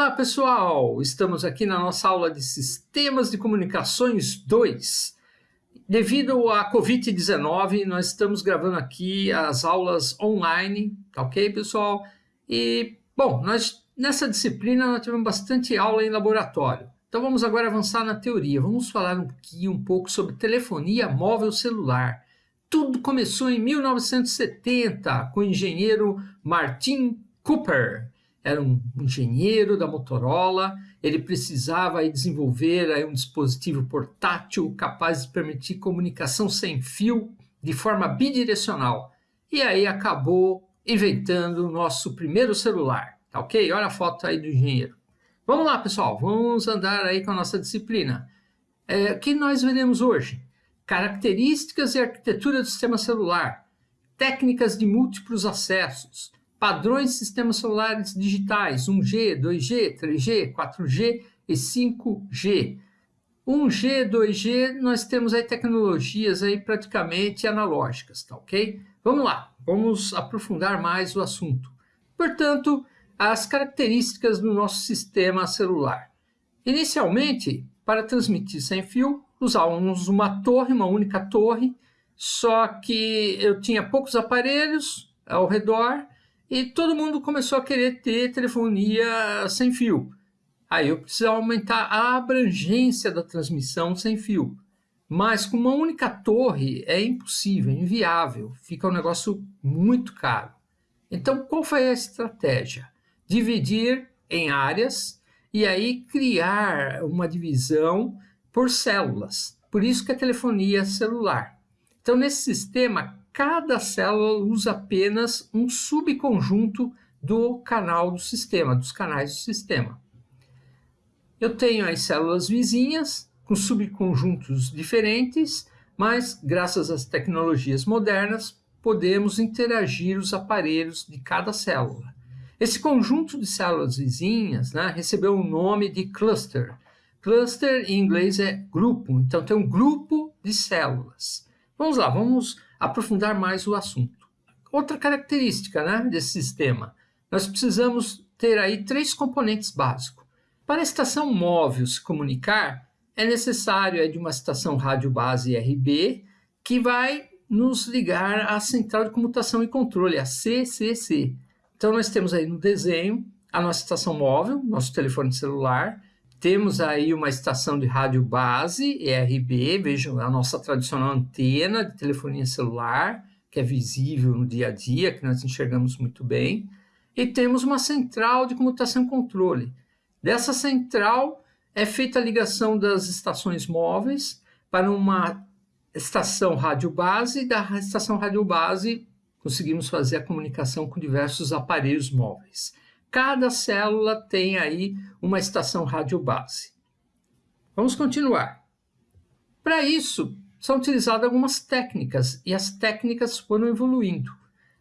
Olá pessoal, estamos aqui na nossa aula de Sistemas de Comunicações 2. Devido à Covid-19, nós estamos gravando aqui as aulas online, tá ok pessoal? E, bom, nós, nessa disciplina nós tivemos bastante aula em laboratório. Então vamos agora avançar na teoria, vamos falar um pouquinho, um pouco sobre telefonia móvel celular. Tudo começou em 1970 com o engenheiro Martin Cooper, era um engenheiro da Motorola, ele precisava desenvolver um dispositivo portátil capaz de permitir comunicação sem fio de forma bidirecional. E aí acabou inventando o nosso primeiro celular, tá ok? Olha a foto aí do engenheiro. Vamos lá, pessoal, vamos andar aí com a nossa disciplina. É, o que nós veremos hoje? Características e arquitetura do sistema celular, técnicas de múltiplos acessos, padrões de sistemas celulares digitais 1G, 2G, 3G, 4G e 5G. 1G, 2G, nós temos aí tecnologias aí praticamente analógicas, tá ok? Vamos lá, vamos aprofundar mais o assunto. Portanto, as características do nosso sistema celular. Inicialmente, para transmitir sem fio, usávamos uma torre, uma única torre, só que eu tinha poucos aparelhos ao redor e todo mundo começou a querer ter telefonia sem fio. Aí eu precisava aumentar a abrangência da transmissão sem fio. Mas com uma única torre é impossível, é inviável, fica um negócio muito caro. Então qual foi a estratégia? Dividir em áreas e aí criar uma divisão por células. Por isso que é telefonia celular. Então nesse sistema, cada célula usa apenas um subconjunto do canal do sistema, dos canais do sistema. Eu tenho as células vizinhas com subconjuntos diferentes, mas graças às tecnologias modernas podemos interagir os aparelhos de cada célula. Esse conjunto de células vizinhas né, recebeu o nome de cluster. Cluster em inglês é grupo, então tem um grupo de células. Vamos lá, vamos aprofundar mais o assunto. Outra característica né, desse sistema, nós precisamos ter aí três componentes básicos. Para a estação móvel se comunicar, é necessário é, de uma estação rádio base RB que vai nos ligar à central de comutação e controle, a CCC. Então nós temos aí no desenho a nossa estação móvel, nosso telefone celular, temos aí uma estação de rádio base, ERB, vejam a nossa tradicional antena de telefonia celular, que é visível no dia a dia, que nós enxergamos muito bem. E temos uma central de comutação e controle. Dessa central é feita a ligação das estações móveis para uma estação rádio base, e da estação rádio base conseguimos fazer a comunicação com diversos aparelhos móveis. Cada célula tem aí uma estação radiobase. Vamos continuar. Para isso, são utilizadas algumas técnicas e as técnicas foram evoluindo.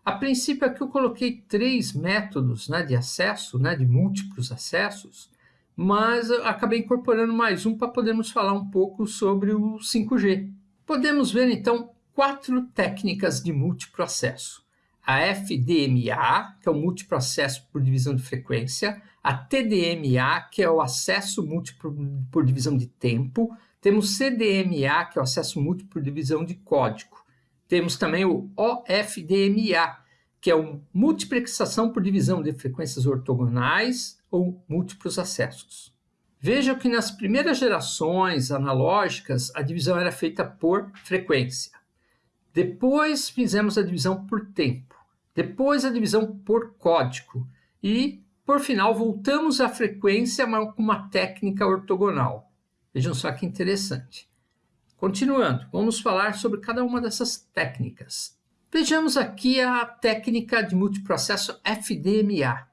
A princípio aqui eu coloquei três métodos né, de acesso, né, de múltiplos acessos, mas acabei incorporando mais um para podermos falar um pouco sobre o 5G. Podemos ver então quatro técnicas de múltiplo acesso a FDMA, que é o múltiplo acesso por divisão de frequência, a TDMA, que é o acesso múltiplo por divisão de tempo, temos CDMA, que é o acesso múltiplo por divisão de código. Temos também o OFDMA, que é o multiplexação por divisão de frequências ortogonais ou múltiplos acessos. Veja que nas primeiras gerações analógicas, a divisão era feita por frequência. Depois fizemos a divisão por tempo depois a divisão por código e, por final, voltamos à frequência com uma técnica ortogonal. Vejam só que interessante. Continuando, vamos falar sobre cada uma dessas técnicas. Vejamos aqui a técnica de multiprocesso FDMA.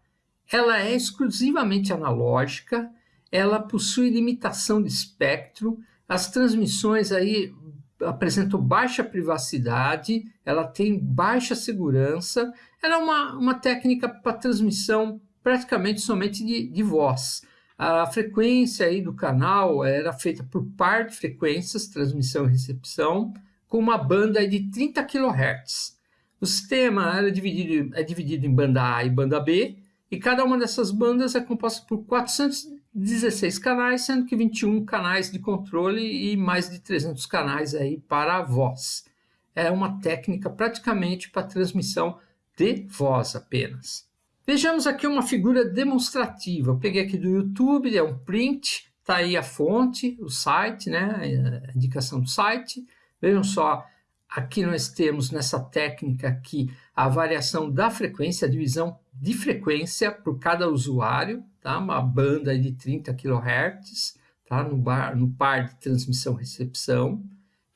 Ela é exclusivamente analógica, ela possui limitação de espectro, as transmissões aí apresentou baixa privacidade, ela tem baixa segurança, ela é uma, uma técnica para transmissão praticamente somente de, de voz. A frequência aí do canal era feita por par de frequências, transmissão e recepção, com uma banda de 30 kHz. O sistema era dividido, é dividido em banda A e banda B, e cada uma dessas bandas é composta por 416 canais, sendo que 21 canais de controle e mais de 300 canais aí para a voz. É uma técnica praticamente para transmissão de voz apenas. Vejamos aqui uma figura demonstrativa. Eu peguei aqui do YouTube, é um print, está aí a fonte, o site, né, a indicação do site. Vejam só, aqui nós temos nessa técnica aqui a variação da frequência, a divisão de frequência por cada usuário, tá? uma banda de 30 kHz, tá? no, bar, no par de transmissão-recepção.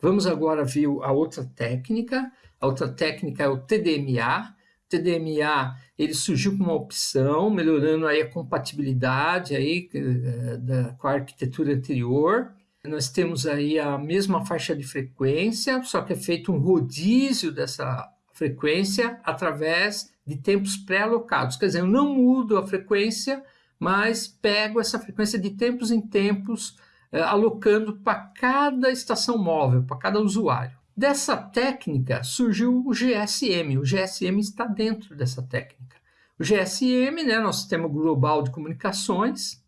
Vamos agora ver a outra técnica, a outra técnica é o TDMA. O TDMA ele surgiu com uma opção, melhorando aí a compatibilidade aí, eh, da, com a arquitetura anterior. Nós temos aí a mesma faixa de frequência, só que é feito um rodízio dessa frequência através de tempos pré-alocados. Quer dizer, eu não mudo a frequência, mas pego essa frequência de tempos em tempos, eh, alocando para cada estação móvel, para cada usuário. Dessa técnica surgiu o GSM. O GSM está dentro dessa técnica. O GSM, né, nosso sistema global de comunicações,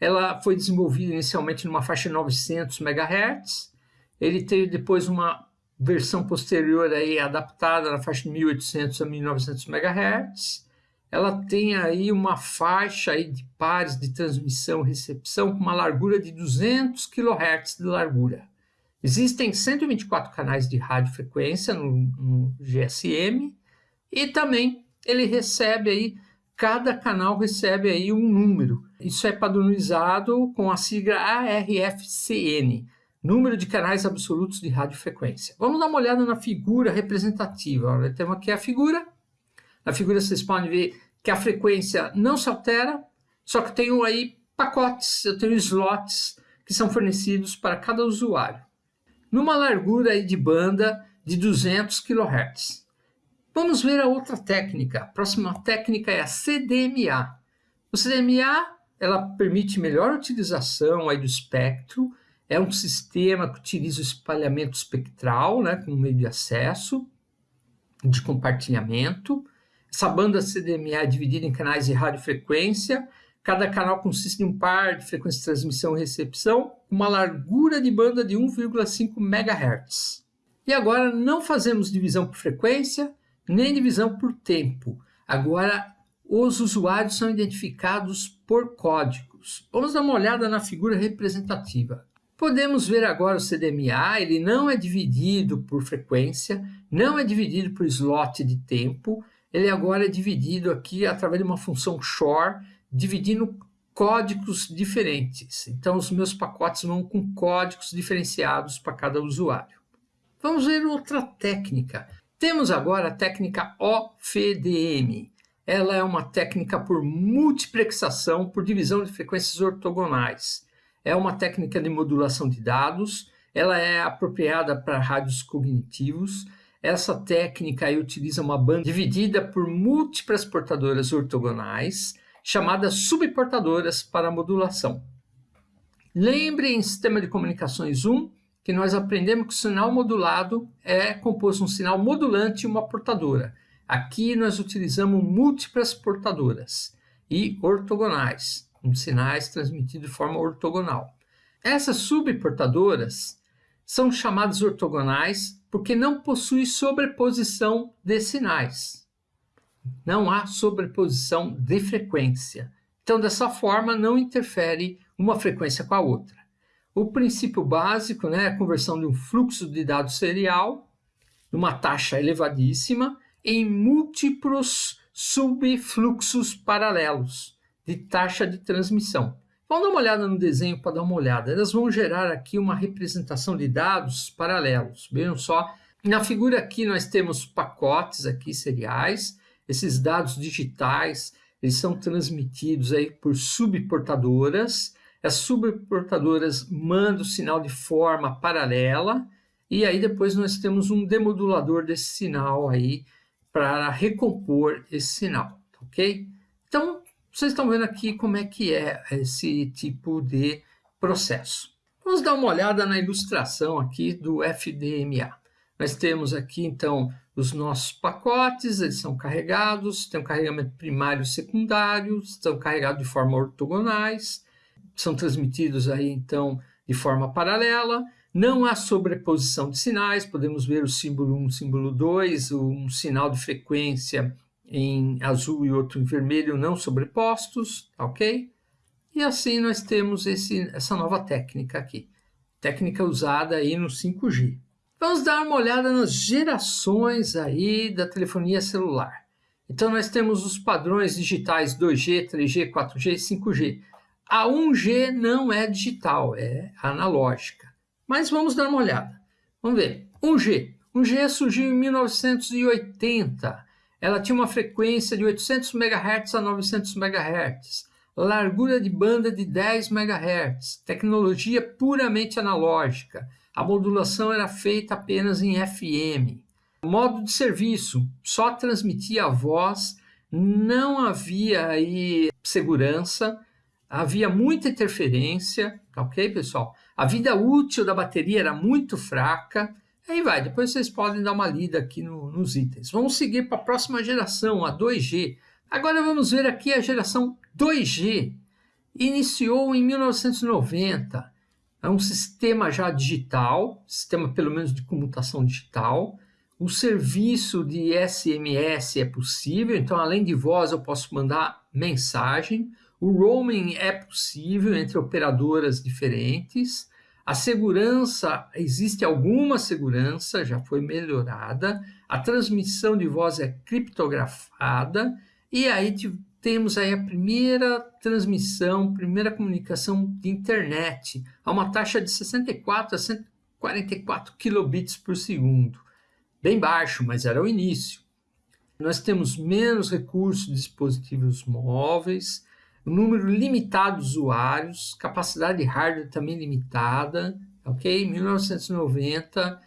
ela foi desenvolvida inicialmente numa faixa de 900 MHz. Ele teve depois uma versão posterior aí adaptada na faixa de 1800 a 1900 MHz. Ela tem aí uma faixa aí de pares de transmissão e recepção com uma largura de 200 kHz de largura. Existem 124 canais de radiofrequência no, no GSM e também ele recebe aí, cada canal recebe aí um número. Isso é padronizado com a sigla ARFCN, número de canais absolutos de radiofrequência. Vamos dar uma olhada na figura representativa. Olha, temos aqui a figura. Na figura vocês podem ver que a frequência não se altera, só que eu tenho aí pacotes, eu tenho slots que são fornecidos para cada usuário. Numa largura de banda de 200 kHz. Vamos ver a outra técnica. A próxima técnica é a CDMA. O CDMA ela permite melhor utilização aí do espectro, é um sistema que utiliza o espalhamento espectral né, como meio de acesso, de compartilhamento. Essa banda CDMA é dividida em canais de radiofrequência. Cada canal consiste em um par de frequência de transmissão e recepção, uma largura de banda de 1,5 MHz. E agora não fazemos divisão por frequência, nem divisão por tempo. Agora os usuários são identificados por códigos. Vamos dar uma olhada na figura representativa. Podemos ver agora o CDMA, ele não é dividido por frequência, não é dividido por slot de tempo, ele agora é dividido aqui através de uma função shore, dividindo códigos diferentes. Então, os meus pacotes vão com códigos diferenciados para cada usuário. Vamos ver outra técnica. Temos agora a técnica OFDM. Ela é uma técnica por multiplexação por divisão de frequências ortogonais é uma técnica de modulação de dados, ela é apropriada para rádios cognitivos. Essa técnica utiliza uma banda dividida por múltiplas portadoras ortogonais, chamadas subportadoras para modulação. Lembre em sistema de comunicações 1 que nós aprendemos que o sinal modulado é composto de um sinal modulante e uma portadora. Aqui nós utilizamos múltiplas portadoras e ortogonais sinais transmitidos de forma ortogonal. Essas subportadoras são chamadas ortogonais porque não possuem sobreposição de sinais. Não há sobreposição de frequência. Então, dessa forma, não interfere uma frequência com a outra. O princípio básico né, é a conversão de um fluxo de dados serial, numa taxa elevadíssima, em múltiplos subfluxos paralelos de taxa de transmissão. Vamos dar uma olhada no desenho para dar uma olhada. Elas vão gerar aqui uma representação de dados paralelos. Vejam só, na figura aqui nós temos pacotes aqui seriais. Esses dados digitais, eles são transmitidos aí por subportadoras. As subportadoras mandam o sinal de forma paralela e aí depois nós temos um demodulador desse sinal aí para recompor esse sinal, ok? Então, vocês estão vendo aqui como é que é esse tipo de processo. Vamos dar uma olhada na ilustração aqui do FDMA. Nós temos aqui, então, os nossos pacotes, eles são carregados, tem um carregamento primário e secundário, são carregados de forma ortogonais, são transmitidos aí então de forma paralela, não há sobreposição de sinais, podemos ver o símbolo 1, símbolo 2, um sinal de frequência em azul e outro em vermelho não sobrepostos, ok? E assim nós temos esse, essa nova técnica aqui, técnica usada aí no 5G. Vamos dar uma olhada nas gerações aí da telefonia celular. Então nós temos os padrões digitais 2G, 3G, 4G e 5G. A 1G não é digital, é analógica. Mas vamos dar uma olhada. Vamos ver. 1G. 1G surgiu em 1980. Ela tinha uma frequência de 800 MHz a 900 MHz, largura de banda de 10 MHz, tecnologia puramente analógica. A modulação era feita apenas em FM. Modo de serviço, só transmitia a voz, não havia aí segurança, havia muita interferência, ok, pessoal? A vida útil da bateria era muito fraca, aí vai, depois vocês podem dar uma lida aqui no, nos itens. Vamos seguir para a próxima geração, a 2G. Agora vamos ver aqui a geração 2G. Iniciou em 1990 é um sistema já digital, sistema pelo menos de comutação digital. O serviço de SMS é possível, então além de voz eu posso mandar mensagem. O roaming é possível entre operadoras diferentes. A segurança, existe alguma segurança, já foi melhorada. A transmissão de voz é criptografada. E aí temos aí a primeira transmissão, primeira comunicação de internet a uma taxa de 64 a 144 kilobits por segundo. Bem baixo, mas era o início. Nós temos menos recursos de dispositivos móveis, número limitado de usuários, capacidade de hardware também limitada, ok? 1990,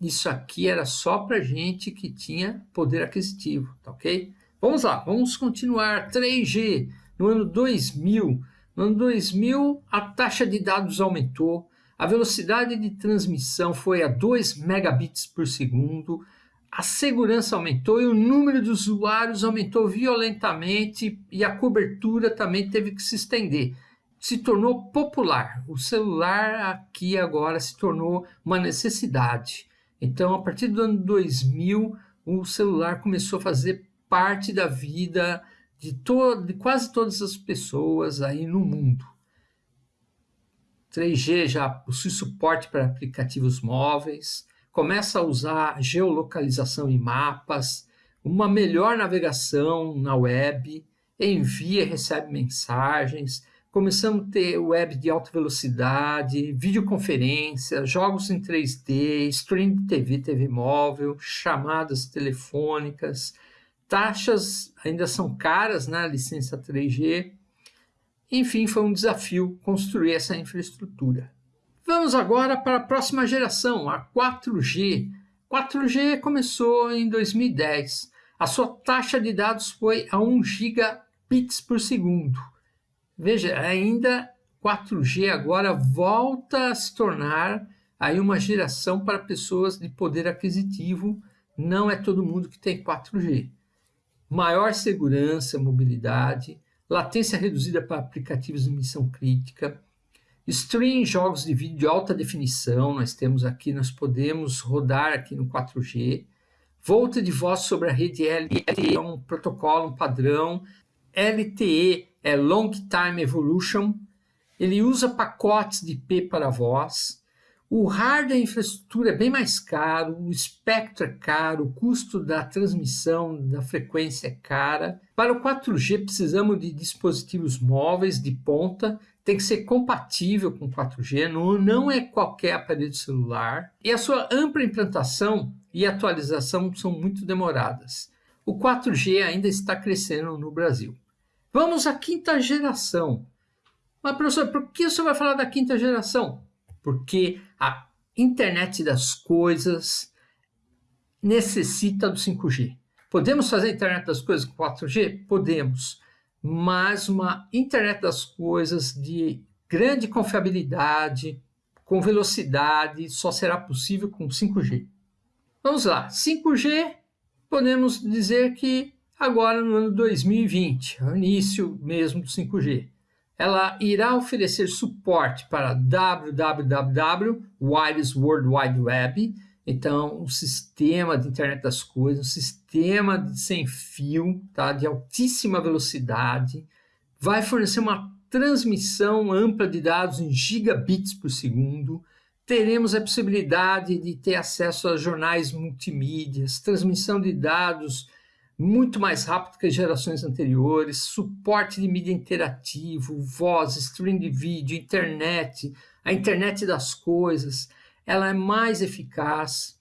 isso aqui era só para gente que tinha poder aquisitivo, tá ok? Vamos lá, vamos continuar. 3G, no ano 2000. No ano 2000, a taxa de dados aumentou, a velocidade de transmissão foi a 2 megabits por segundo, a segurança aumentou e o número de usuários aumentou violentamente e a cobertura também teve que se estender. Se tornou popular. O celular aqui agora se tornou uma necessidade. Então, a partir do ano 2000, o celular começou a fazer parte da vida de, to de quase todas as pessoas aí no mundo. 3G já possui suporte para aplicativos móveis, começa a usar geolocalização em mapas, uma melhor navegação na web, envia e recebe mensagens, começamos a ter web de alta velocidade, videoconferência, jogos em 3D, stream de TV, TV móvel, chamadas telefônicas, taxas ainda são caras na né, licença 3G. Enfim, foi um desafio construir essa infraestrutura. Vamos agora para a próxima geração, a 4G. 4G começou em 2010. A sua taxa de dados foi a 1 gigabits por segundo. Veja, ainda 4G agora volta a se tornar aí uma geração para pessoas de poder aquisitivo. Não é todo mundo que tem 4G maior segurança, mobilidade, latência reduzida para aplicativos de missão crítica, stream jogos de vídeo de alta definição, nós temos aqui, nós podemos rodar aqui no 4G, volta de voz sobre a rede LTE, é um protocolo, um padrão, LTE é Long Time Evolution, ele usa pacotes de IP para voz, o hardware e infraestrutura é bem mais caro, o espectro é caro, o custo da transmissão da frequência é cara. Para o 4G precisamos de dispositivos móveis de ponta, tem que ser compatível com 4G, não, é qualquer aparelho celular. E a sua ampla implantação e atualização são muito demoradas. O 4G ainda está crescendo no Brasil. Vamos à quinta geração. Mas, professor, por que você vai falar da quinta geração? Porque a internet das coisas necessita do 5G. Podemos fazer a internet das coisas com 4G? Podemos, mas uma internet das coisas de grande confiabilidade, com velocidade, só será possível com 5G. Vamos lá, 5G podemos dizer que agora no ano 2020, o início mesmo do 5G, ela irá oferecer suporte para www, Wireless World Wide Web, então um sistema de internet das coisas, um sistema de sem fio, tá, de altíssima velocidade, vai fornecer uma transmissão ampla de dados em gigabits por segundo, teremos a possibilidade de ter acesso a jornais multimídias, transmissão de dados muito mais rápido que as gerações anteriores, suporte de mídia interativo, voz, stream de vídeo, internet, a internet das coisas, ela é mais eficaz.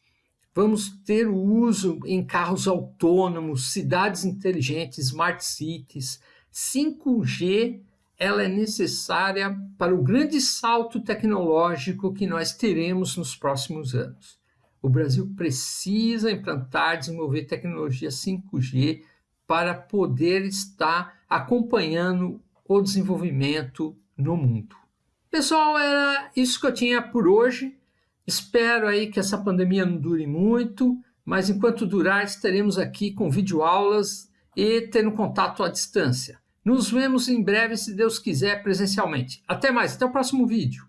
Vamos ter o uso em carros autônomos, cidades inteligentes, smart cities. 5G ela é necessária para o grande salto tecnológico que nós teremos nos próximos anos. O Brasil precisa implantar, desenvolver tecnologia 5G para poder estar acompanhando o desenvolvimento no mundo. Pessoal, era isso que eu tinha por hoje. Espero aí que essa pandemia não dure muito, mas enquanto durar, estaremos aqui com videoaulas e tendo contato à distância. Nos vemos em breve, se Deus quiser, presencialmente. Até mais, até o próximo vídeo.